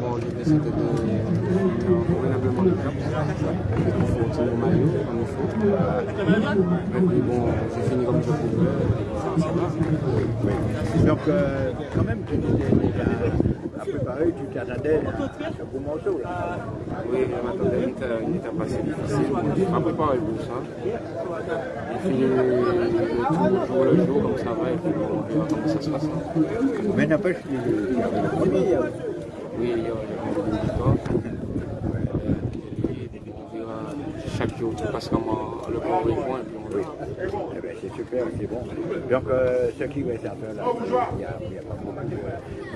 Bon, l'idée c'était de convenablement le cap, de conforter mon maillot comme il faut. Et puis bon, j'ai fini comme je pouvais, ça, ça va. Donc, euh, quand même, tu étais à préparer, tu t'attendais à ce beau morceau. Là. Oui, je m'attendais, était pas si difficile. Je préparé pour ça. Jour le jour, comme ça va, et puis on verra comment ça se passe. Mais n'empêche, tu euh, Oui, il y a on chaque jour, tu passes comment le bon point, et puis on. Eh ben, c'est super, c'est bon. Donc, euh, ce qui reste à faire là, il y a, il y a pas beaucoup de...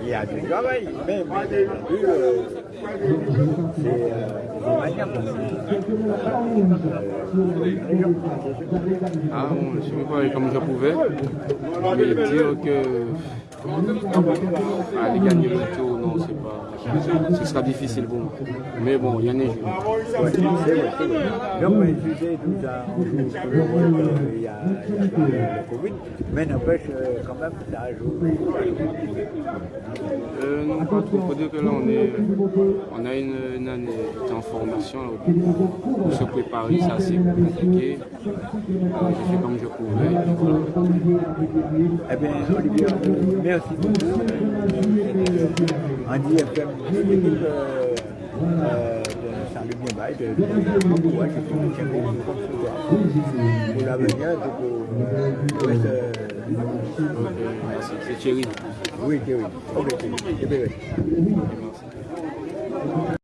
Il y a du travail, mais bien entendu, euh, c'est euh, une manière pour Ah, bon, je suis préparé comme je pouvais. Mais dire que aller gagner le non, c'est pas. Ce sera difficile pour moi. Mais bon, il y en a il y a, Covid, mais n'empêche, euh, quand même, ça joue. Euh, dire que là, on, a une, année en formation. pour se préparer, c'est assez compliqué. Alors, j'ai fait comme je pouvais. Eh bien, Olivier, euh, merci. Euh, euh, euh, de Salut Bien Bail, de, courage, et puis, tiens, soir. Pour l'avenir, donc, euh, reste, euh, merci. C'est Thierry. oui, Thierry. Ok, Thierry.